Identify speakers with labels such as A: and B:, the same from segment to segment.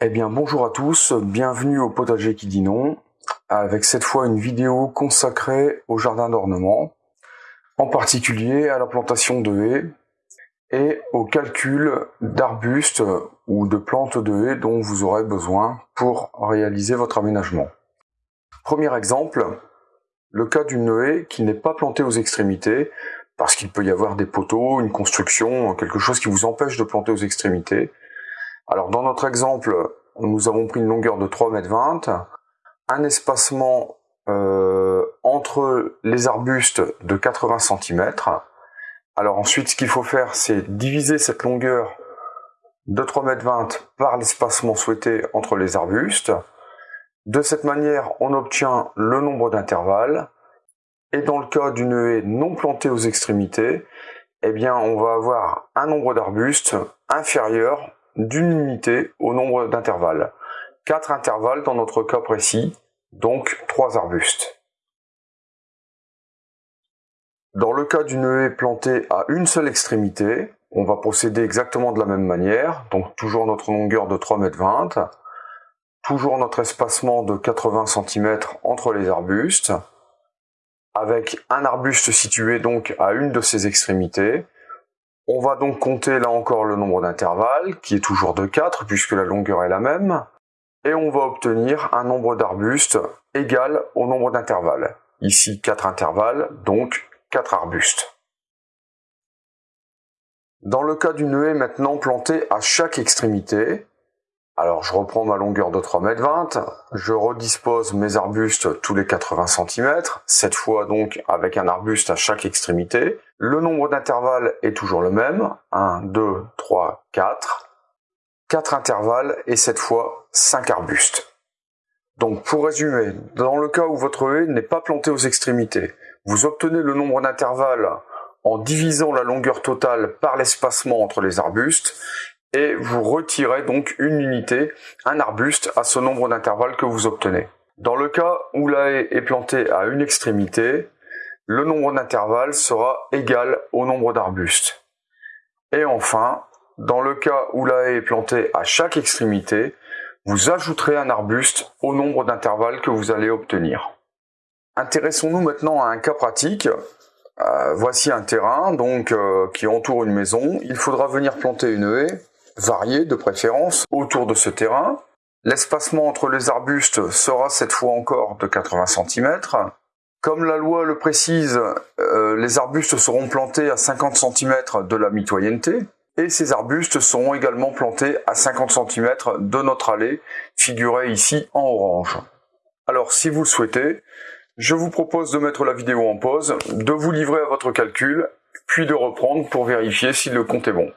A: Eh bien bonjour à tous, bienvenue au potager qui dit non, avec cette fois une vidéo consacrée au jardin d'ornement, en particulier à la plantation de haies et au calcul d'arbustes ou de plantes de haies dont vous aurez besoin pour réaliser votre aménagement. Premier exemple, le cas d'une haie qui n'est pas plantée aux extrémités, parce qu'il peut y avoir des poteaux, une construction, quelque chose qui vous empêche de planter aux extrémités, alors dans notre exemple, nous avons pris une longueur de 3,20 m, un espacement euh, entre les arbustes de 80 cm. Alors ensuite, ce qu'il faut faire, c'est diviser cette longueur de 3,20 m par l'espacement souhaité entre les arbustes. De cette manière, on obtient le nombre d'intervalles. Et dans le cas d'une haie non plantée aux extrémités, eh bien, on va avoir un nombre d'arbustes inférieur d'une unité au nombre d'intervalles. Quatre intervalles dans notre cas précis, donc trois arbustes. Dans le cas d'une haie plantée à une seule extrémité, on va procéder exactement de la même manière, donc toujours notre longueur de 3,20 m, toujours notre espacement de 80 cm entre les arbustes, avec un arbuste situé donc à une de ces extrémités, on va donc compter là encore le nombre d'intervalles, qui est toujours de 4 puisque la longueur est la même, et on va obtenir un nombre d'arbustes égal au nombre d'intervalles. Ici 4 intervalles, donc 4 arbustes. Dans le cas d'une haie maintenant plantée à chaque extrémité, alors je reprends ma longueur de 3,20 m, je redispose mes arbustes tous les 80 cm, cette fois donc avec un arbuste à chaque extrémité. Le nombre d'intervalles est toujours le même, 1, 2, 3, 4. 4 intervalles et cette fois 5 arbustes. Donc pour résumer, dans le cas où votre haie n'est pas plantée aux extrémités, vous obtenez le nombre d'intervalles en divisant la longueur totale par l'espacement entre les arbustes et vous retirez donc une unité, un arbuste, à ce nombre d'intervalles que vous obtenez. Dans le cas où la haie est plantée à une extrémité, le nombre d'intervalles sera égal au nombre d'arbustes. Et enfin, dans le cas où la haie est plantée à chaque extrémité, vous ajouterez un arbuste au nombre d'intervalles que vous allez obtenir. Intéressons-nous maintenant à un cas pratique. Euh, voici un terrain donc euh, qui entoure une maison. Il faudra venir planter une haie variée de préférence autour de ce terrain. L'espacement entre les arbustes sera cette fois encore de 80 cm. Comme la loi le précise, euh, les arbustes seront plantés à 50 cm de la mitoyenneté et ces arbustes seront également plantés à 50 cm de notre allée, figurée ici en orange. Alors si vous le souhaitez, je vous propose de mettre la vidéo en pause, de vous livrer à votre calcul, puis de reprendre pour vérifier si le compte est bon.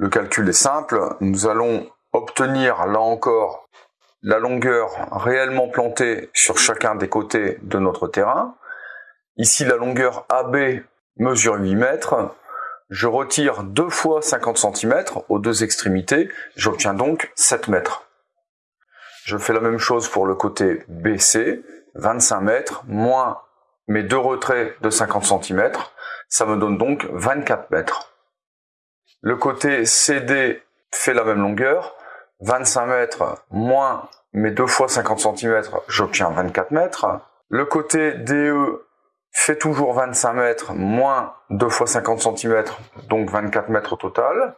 A: Le calcul est simple, nous allons obtenir là encore la longueur réellement plantée sur chacun des côtés de notre terrain. Ici la longueur AB mesure 8 mètres. Je retire deux fois 50 cm aux deux extrémités, j'obtiens donc 7 mètres. Je fais la même chose pour le côté BC, 25 mètres, moins mes deux retraits de 50 cm, ça me donne donc 24 mètres. Le côté CD fait la même longueur, 25 mètres moins mes deux fois 50 cm, j'obtiens 24 mètres. Le côté DE fait toujours 25 mètres moins 2 fois 50 cm, donc 24 mètres au total.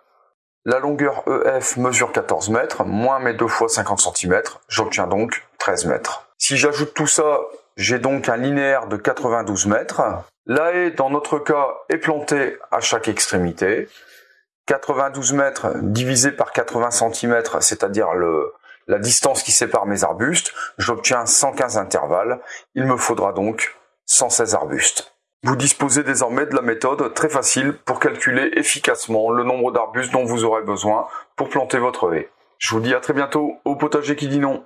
A: La longueur EF mesure 14 mètres, moins mes 2 fois 50 cm, j'obtiens donc 13 mètres. Si j'ajoute tout ça, j'ai donc un linéaire de 92 mètres. La haie, dans notre cas, est plantée à chaque extrémité. 92 mètres divisé par 80 cm, c'est-à-dire la distance qui sépare mes arbustes, j'obtiens 115 intervalles. Il me faudra donc 116 arbustes. Vous disposez désormais de la méthode très facile pour calculer efficacement le nombre d'arbustes dont vous aurez besoin pour planter votre haie. Je vous dis à très bientôt au potager qui dit non.